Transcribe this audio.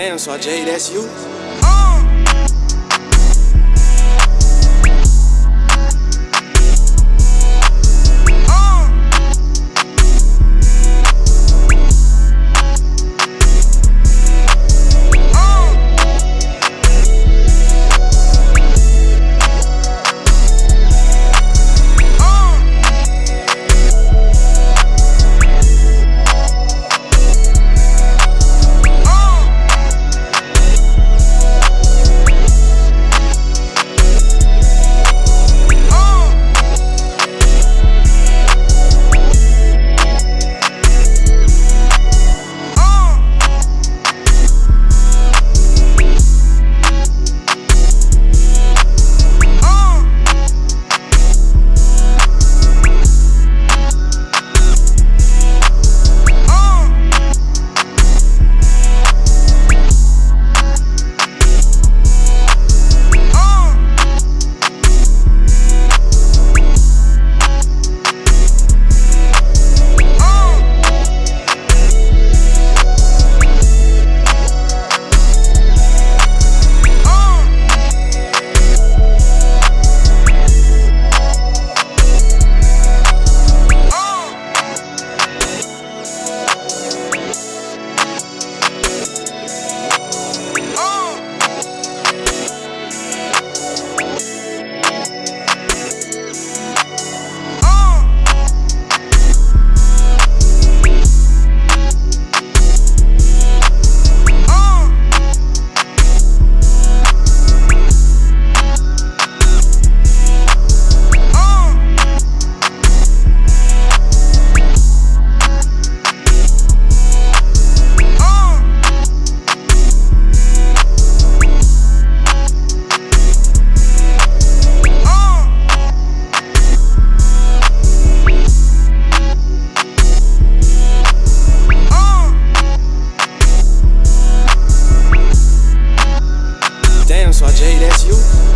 damn, Sergeant, that's you. Brasil.